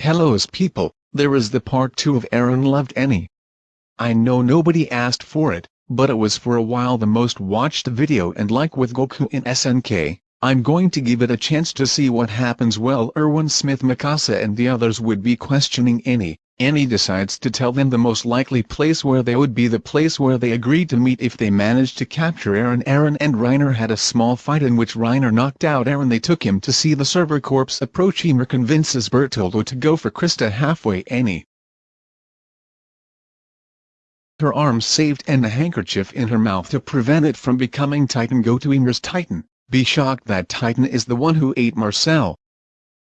Hello's people, there is the part 2 of Eren Loved Annie. I know nobody asked for it, but it was for a while the most watched video and like with Goku in SNK, I'm going to give it a chance to see what happens well Erwin Smith Mikasa and the others would be questioning Annie. Annie decides to tell them the most likely place where they would be the place where they agreed to meet if they managed to capture Eren. Eren and Reiner had a small fight in which Reiner knocked out Eren. They took him to see the Survey Corps approach. Ymir convinces Bertoldo to go for Krista halfway. Annie her arms saved and a handkerchief in her mouth to prevent it from becoming Titan. Go to Ymir's Titan, be shocked that Titan is the one who ate Marcel.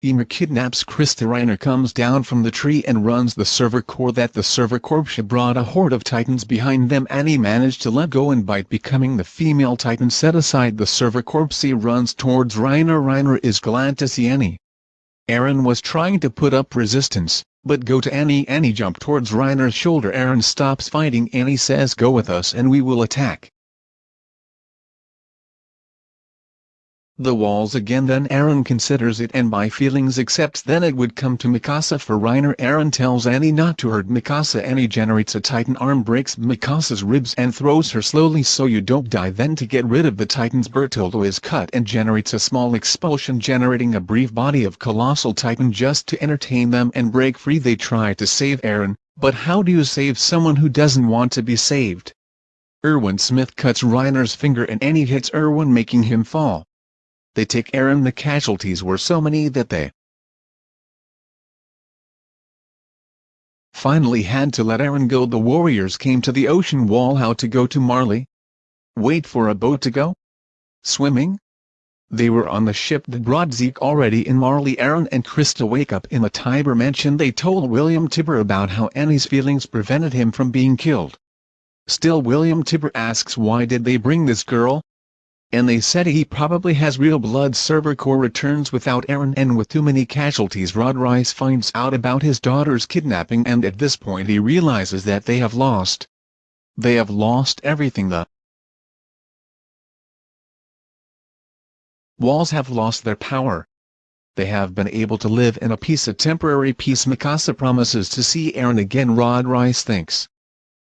Ymir kidnaps Krista Reiner comes down from the tree and runs the Survey Corps that the Survey Corps brought a horde of titans behind them Annie managed to let go and bite becoming the female titan set aside the Survey Corps he runs towards Reiner Reiner is glad to see Annie. Eren was trying to put up resistance, but go to Annie Annie jump towards Reiner's shoulder Eren stops fighting Annie says go with us and we will attack. The walls again then Eren considers it and by feelings accepts then it would come to Mikasa for Reiner Eren tells Annie not to hurt Mikasa. Annie generates a titan arm breaks Mikasa's ribs and throws her slowly so you don't die then to get rid of the titans. Bertoldo is cut and generates a small expulsion generating a brief body of colossal titan just to entertain them and break free. They try to save Eren, but how do you save someone who doesn't want to be saved? Erwin Smith cuts Reiner's finger and Annie hits Erwin making him fall they take Eren the casualties were so many that they finally had to let Eren go the warriors came to the ocean wall how to go to Marley? Wait for a boat to go? Swimming? They were on the ship that brought Zeke already in Marley Eren and Krista wake up in the Tybur mansion they told William Tybur about how Annie's feelings prevented him from being killed. Still William Tybur asks why did they bring this girl, and they said he probably has real blood Survey Corps returns without Eren and with too many casualties Rod Reiss finds out about his daughter's kidnapping and at this point he realizes that they have lost. They have lost everything the walls have lost their power. They have been able to live in a peace a temporary peace Mikasa promises to see Eren again Rod Reiss thinks.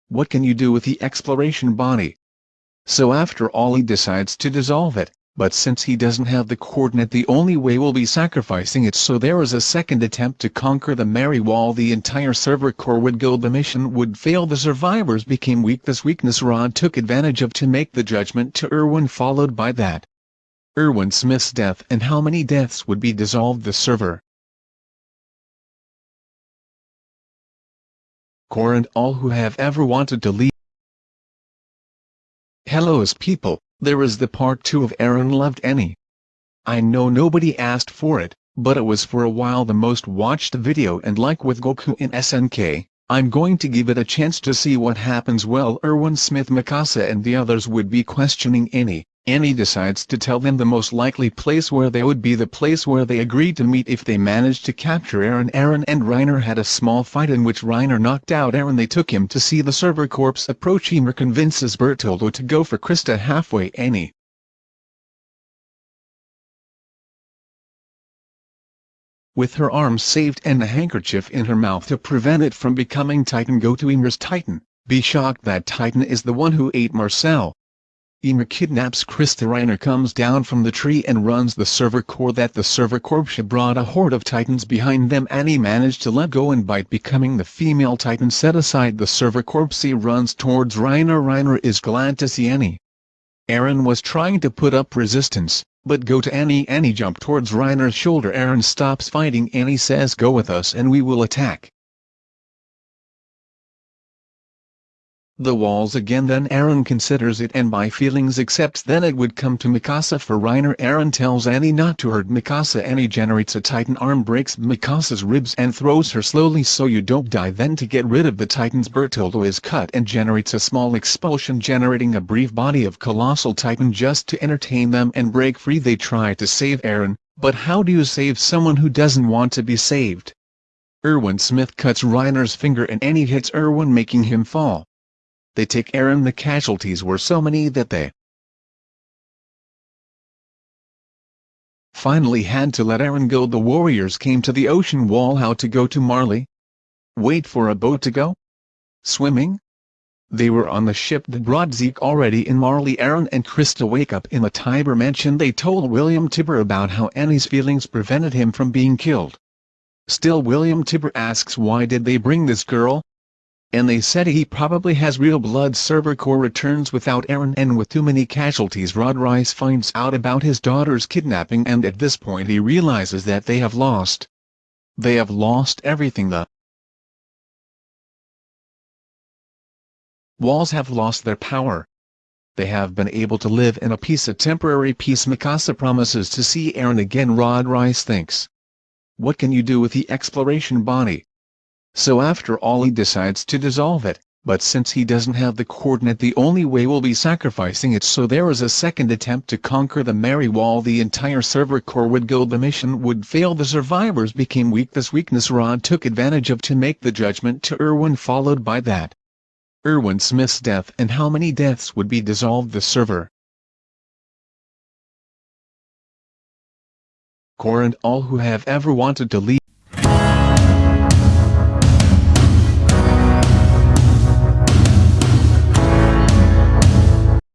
What can you do with the exploration body? So after all he decides to dissolve it, but since he doesn't have the coordinate the only way will be sacrificing it so there is a second attempt to conquer the Mary Wall the entire Survey Corps would go the mission would fail the survivors became weak this weakness Rod took advantage of to make the judgment to Erwin followed by that. Erwin Smith's death and how many deaths would be dissolved the server. Core and all who have ever wanted to leave Hello's people, there is the part 2 of Eren Loved Annie. I know nobody asked for it, but it was for a while the most watched video and like with Goku in SNK, I'm going to give it a chance to see what happens well Erwin Smith Mikasa and the others would be questioning Annie, Annie decides to tell them the most likely place where they would be the place where they agreed to meet if they managed to capture Eren. Eren and Reiner had a small fight in which Reiner knocked out Eren. They took him to see the Survey Corps approach. Ymir convinces Bertoldo to go for Krista halfway. Annie with her arms saved and a handkerchief in her mouth to prevent it from becoming Titan go to Ymir's Titan, be shocked that Titan is the one who ate Marcel. Ymir kidnaps Krista Reiner comes down from the tree and runs the Survey Corps that the Survey Corps brought a horde of titans behind them Annie managed to let go and bite becoming the female titan set aside the server he runs towards Reiner Reiner is glad to see Annie. Eren was trying to put up resistance, but go to Annie Annie jump towards Reiner's shoulder Eren stops fighting Annie says go with us and we will attack. The walls again then Eren considers it and by feelings accepts then it would come to Mikasa for Reiner Eren tells Annie not to hurt Mikasa. Annie generates a titan arm breaks Mikasa's ribs and throws her slowly so you don't die then to get rid of the titans. Bertoldo is cut and generates a small expulsion generating a brief body of colossal titan just to entertain them and break free. They try to save Eren, but how do you save someone who doesn't want to be saved? Erwin Smith cuts Reiner's finger and Annie hits Erwin making him fall they take Eren the casualties were so many that they finally had to let Eren go the warriors came to the ocean wall how to go to Marley? Wait for a boat to go? Swimming? They were on the ship that brought Zeke already in Marley Eren and Krista wake up in the Tybur mansion they told William Tybur about how Annie's feelings prevented him from being killed. Still William Tybur asks why did they bring this girl? And they said he probably has real blood Survey Corps returns without Eren and with too many casualties Rod Reiss finds out about his daughter's kidnapping and at this point he realizes that they have lost. They have lost everything the walls have lost their power. They have been able to live in a peace a temporary peace Mikasa promises to see Eren again Rod Reiss thinks. What can you do with the exploration body? So after all he decides to dissolve it, but since he doesn't have the coordinate the only way will be sacrificing it so there is a second attempt to conquer the Mary Wall the entire Survey Corps would go the mission would fail the survivors became weak this weakness Rod took advantage of to make the judgment to Erwin followed by that. Erwin Smith's death and how many deaths would be dissolved the server. Core and all who have ever wanted to leave